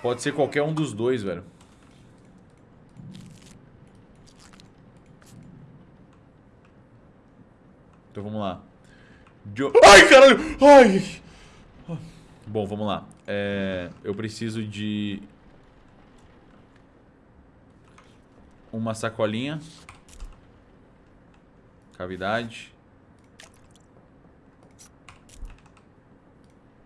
Pode ser qualquer um dos dois, velho. Então vamos lá. Jo... Ai, caralho! Ai! Bom, vamos lá. É... Eu preciso de... Uma sacolinha. Cavidade.